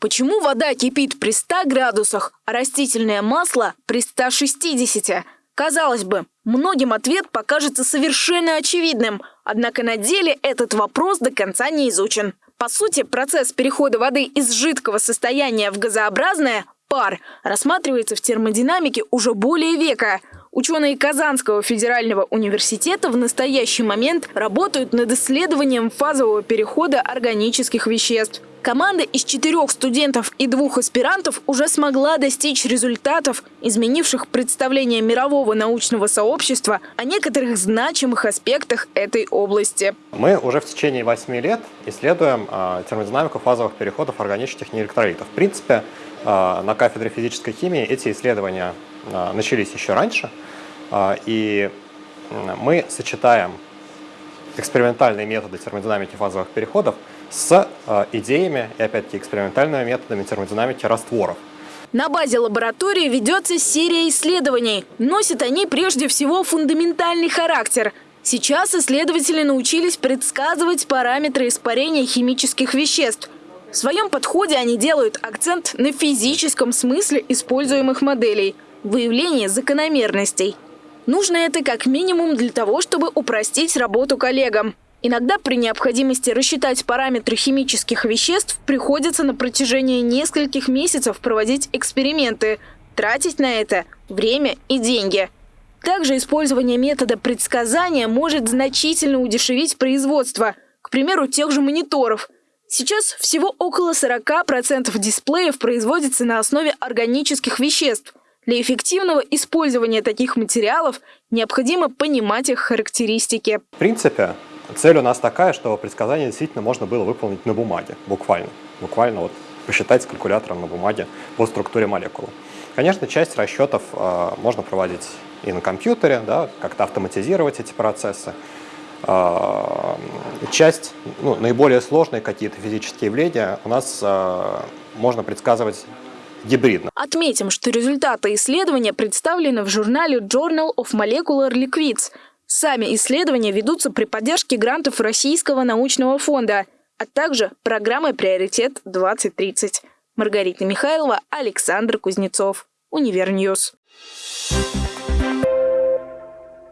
Почему вода кипит при 100 градусах, а растительное масло при 160? Казалось бы, многим ответ покажется совершенно очевидным, однако на деле этот вопрос до конца не изучен. По сути, процесс перехода воды из жидкого состояния в газообразное – пар – рассматривается в термодинамике уже более века – Ученые Казанского федерального университета в настоящий момент работают над исследованием фазового перехода органических веществ. Команда из четырех студентов и двух аспирантов уже смогла достичь результатов, изменивших представление мирового научного сообщества о некоторых значимых аспектах этой области. Мы уже в течение восьми лет исследуем э, термодинамику фазовых переходов органических неэлектролитов. В принципе, э, на кафедре физической химии эти исследования э, начались еще раньше – а, и мы сочетаем экспериментальные методы термодинамики фазовых переходов с а, идеями и, опять-таки, экспериментальными методами термодинамики растворов. На базе лаборатории ведется серия исследований. Носят они прежде всего фундаментальный характер. Сейчас исследователи научились предсказывать параметры испарения химических веществ. В своем подходе они делают акцент на физическом смысле используемых моделей – выявлении закономерностей. Нужно это как минимум для того, чтобы упростить работу коллегам. Иногда при необходимости рассчитать параметры химических веществ приходится на протяжении нескольких месяцев проводить эксперименты, тратить на это время и деньги. Также использование метода предсказания может значительно удешевить производство, к примеру, тех же мониторов. Сейчас всего около 40% дисплеев производится на основе органических веществ – для эффективного использования таких материалов необходимо понимать их характеристики. В принципе, цель у нас такая, что предсказание действительно можно было выполнить на бумаге, буквально. Буквально вот посчитать с калькулятором на бумаге по структуре молекулы. Конечно, часть расчетов э, можно проводить и на компьютере, да, как-то автоматизировать эти процессы. Э, часть, ну, наиболее сложные какие-то физические явления у нас э, можно предсказывать гибридно. Отметим, что результаты исследования представлены в журнале Journal of Molecular Liquids. Сами исследования ведутся при поддержке грантов Российского научного фонда, а также программы «Приоритет-2030». Маргарита Михайлова, Александр Кузнецов. UniverNews. Thank